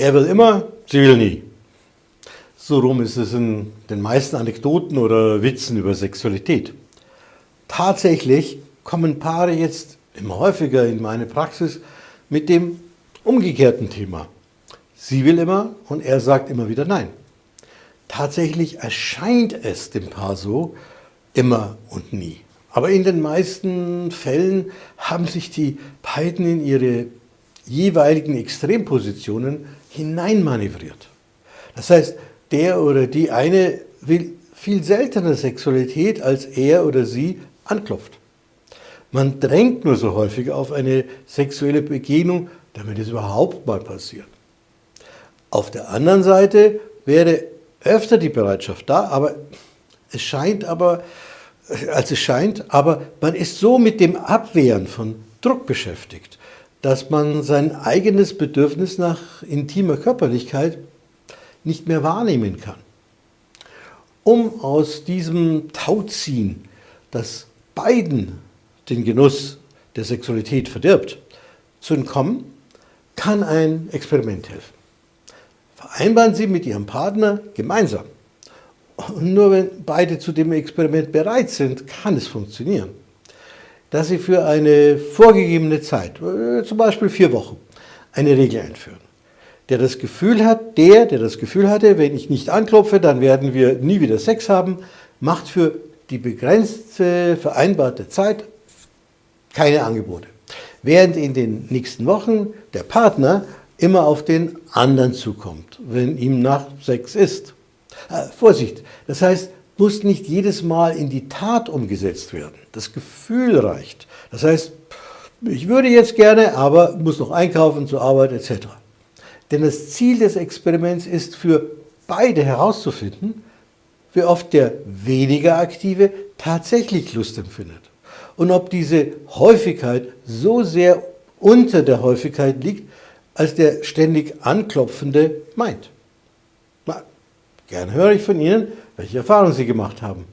Er will immer, sie will nie. So rum ist es in den meisten Anekdoten oder Witzen über Sexualität. Tatsächlich kommen Paare jetzt immer häufiger in meine Praxis mit dem umgekehrten Thema. Sie will immer und er sagt immer wieder Nein. Tatsächlich erscheint es dem Paar so, immer und nie. Aber in den meisten Fällen haben sich die beiden in ihre jeweiligen Extrempositionen hineinmanövriert. Das heißt, der oder die eine will viel seltener Sexualität, als er oder sie anklopft. Man drängt nur so häufig auf eine sexuelle Begegnung, damit es überhaupt mal passiert. Auf der anderen Seite wäre öfter die Bereitschaft da, aber es scheint aber, als es scheint, aber man ist so mit dem Abwehren von Druck beschäftigt, dass man sein eigenes Bedürfnis nach intimer Körperlichkeit nicht mehr wahrnehmen kann. Um aus diesem Tauziehen, das beiden den Genuss der Sexualität verdirbt, zu entkommen, kann ein Experiment helfen. Vereinbaren Sie mit Ihrem Partner gemeinsam. Und nur wenn beide zu dem Experiment bereit sind, kann es funktionieren dass Sie für eine vorgegebene Zeit, äh, zum Beispiel vier Wochen, eine Regel einführen. Der das Gefühl hat, der, der das Gefühl hatte, wenn ich nicht anklopfe, dann werden wir nie wieder Sex haben, macht für die begrenzte vereinbarte Zeit keine Angebote. Während in den nächsten Wochen der Partner immer auf den anderen zukommt, wenn ihm nach Sex ist. Äh, Vorsicht, das heißt, muss nicht jedes Mal in die Tat umgesetzt werden. Das Gefühl reicht. Das heißt, ich würde jetzt gerne, aber muss noch einkaufen, zur Arbeit etc. Denn das Ziel des Experiments ist für beide herauszufinden, wie oft der weniger Aktive tatsächlich Lust empfindet. Und ob diese Häufigkeit so sehr unter der Häufigkeit liegt, als der ständig Anklopfende meint. Na, gerne höre ich von Ihnen, welche Erfahrungen Sie gemacht haben.